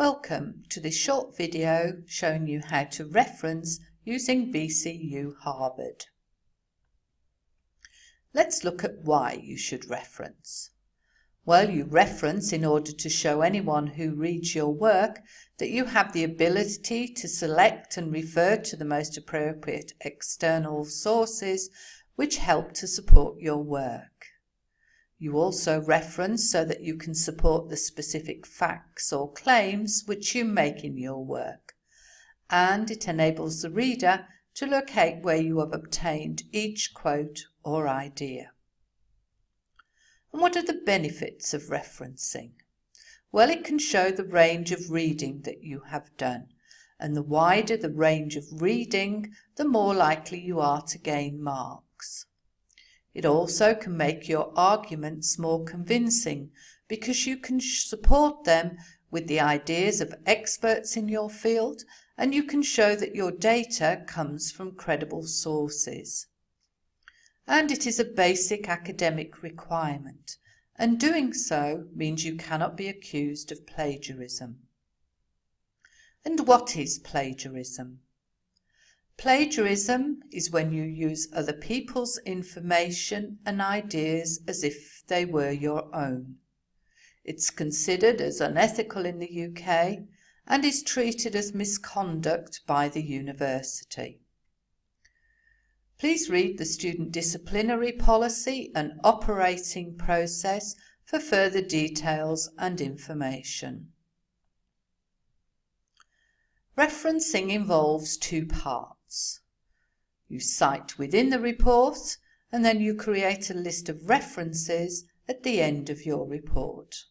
Welcome to this short video showing you how to reference using BCU Harvard. Let's look at why you should reference. Well, you reference in order to show anyone who reads your work that you have the ability to select and refer to the most appropriate external sources which help to support your work. You also reference so that you can support the specific facts or claims which you make in your work, and it enables the reader to locate where you have obtained each quote or idea. And what are the benefits of referencing? Well, it can show the range of reading that you have done, and the wider the range of reading, the more likely you are to gain marks. It also can make your arguments more convincing because you can support them with the ideas of experts in your field and you can show that your data comes from credible sources. And it is a basic academic requirement, and doing so means you cannot be accused of plagiarism. And what is plagiarism? Plagiarism is when you use other people's information and ideas as if they were your own. It's considered as unethical in the UK and is treated as misconduct by the university. Please read the Student Disciplinary Policy and Operating Process for further details and information. Referencing involves two parts. You cite within the report and then you create a list of references at the end of your report.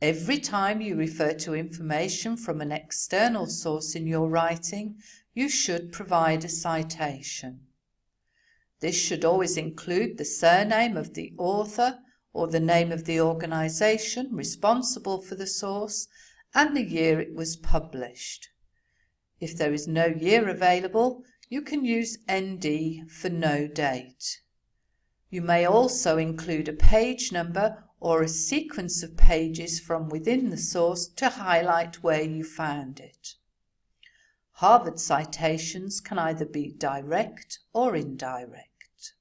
Every time you refer to information from an external source in your writing, you should provide a citation. This should always include the surname of the author or the name of the organisation responsible for the source and the year it was published. If there is no year available, you can use ND for no date. You may also include a page number or a sequence of pages from within the source to highlight where you found it. Harvard citations can either be direct or indirect.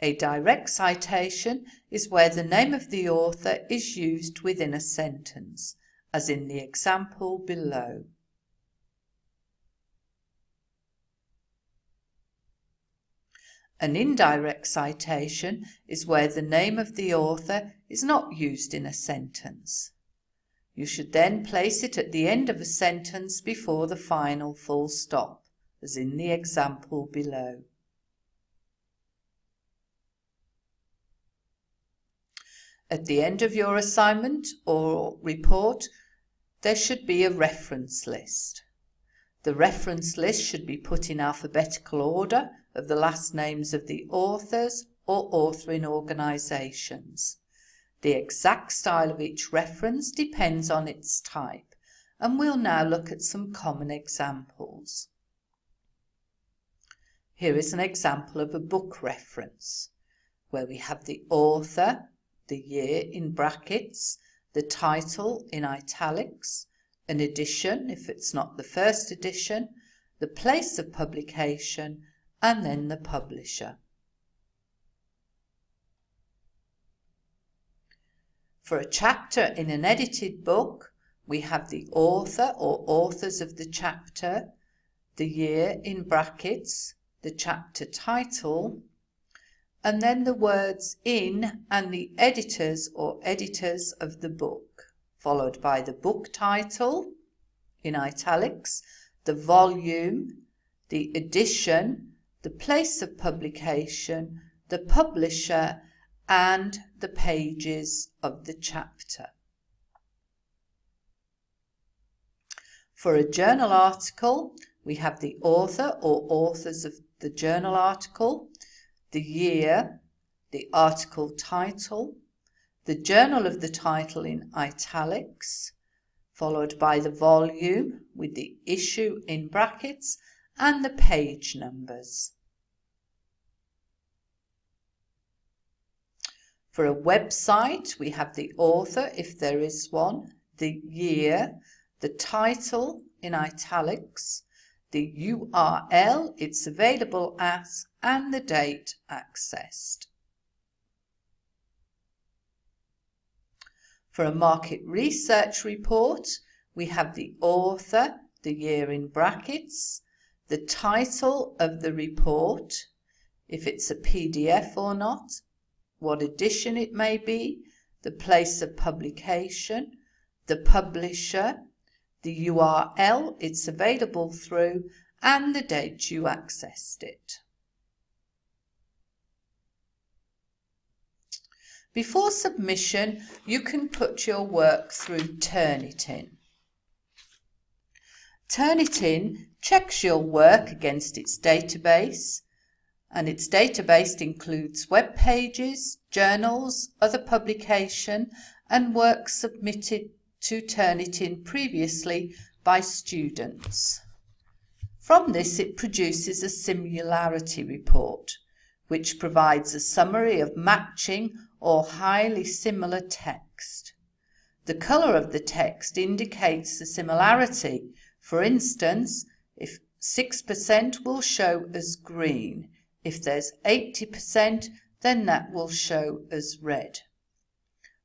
A direct citation is where the name of the author is used within a sentence, as in the example below. An indirect citation is where the name of the author is not used in a sentence. You should then place it at the end of a sentence before the final full stop, as in the example below. At the end of your assignment or report, there should be a reference list. The reference list should be put in alphabetical order of the last names of the authors or authoring organisations. The exact style of each reference depends on its type, and we'll now look at some common examples. Here is an example of a book reference, where we have the author, the year in brackets, the title in italics, an edition if it's not the first edition, the place of publication, and then the publisher. For a chapter in an edited book, we have the author or authors of the chapter, the year in brackets, the chapter title, and then the words in and the editors or editors of the book, followed by the book title in italics, the volume, the edition, the place of publication, the publisher, and the pages of the chapter. For a journal article, we have the author or authors of the journal article, the year, the article title, the journal of the title in italics, followed by the volume with the issue in brackets and the page numbers. For a website, we have the author, if there is one, the year, the title in italics, the URL it's available as, and the date accessed. For a market research report, we have the author, the year in brackets, the title of the report, if it's a PDF or not, what edition it may be, the place of publication, the publisher, the URL it's available through, and the date you accessed it. Before submission, you can put your work through Turnitin. Turnitin checks your work against its database, and its database includes web pages, journals, other publication, and work submitted to Turnitin previously by students. From this it produces a similarity report, which provides a summary of matching or highly similar text. The colour of the text indicates the similarity. For instance, if 6% will show as green, if there's 80%, then that will show as red.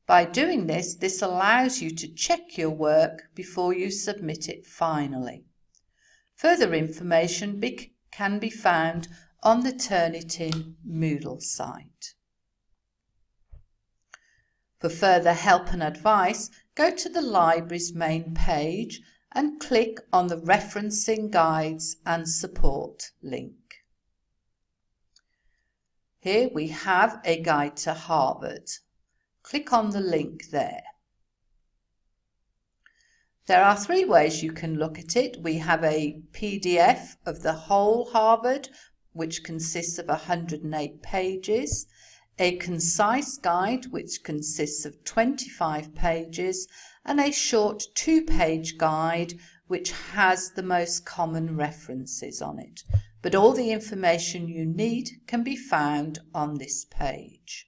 By doing this, this allows you to check your work before you submit it finally. Further information be can be found on the Turnitin Moodle site. For further help and advice, go to the library's main page and click on the Referencing Guides and Support link. Here we have a guide to Harvard. Click on the link there. There are three ways you can look at it. We have a PDF of the whole Harvard, which consists of 108 pages, a concise guide, which consists of 25 pages, and a short two-page guide, which has the most common references on it but all the information you need can be found on this page.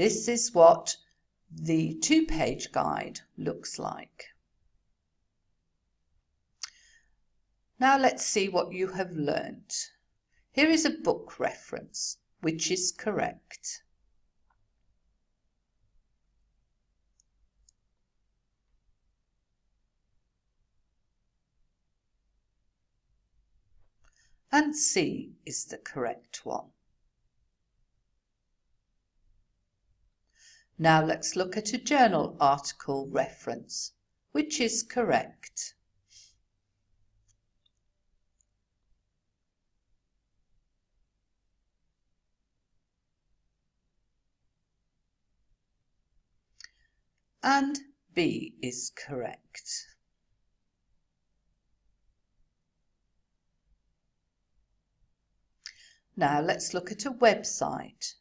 This is what the two-page guide looks like. Now let's see what you have learnt. Here is a book reference, which is correct. and C is the correct one. Now let's look at a journal article reference, which is correct. And B is correct. Now let's look at a website.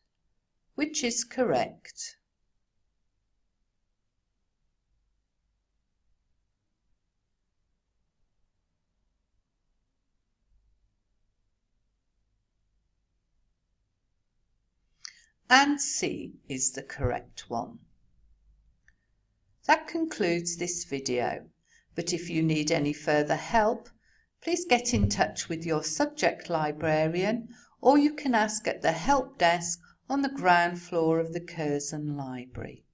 Which is correct? And C is the correct one. That concludes this video, but if you need any further help, please get in touch with your subject librarian or you can ask at the help desk on the ground floor of the Curzon Library.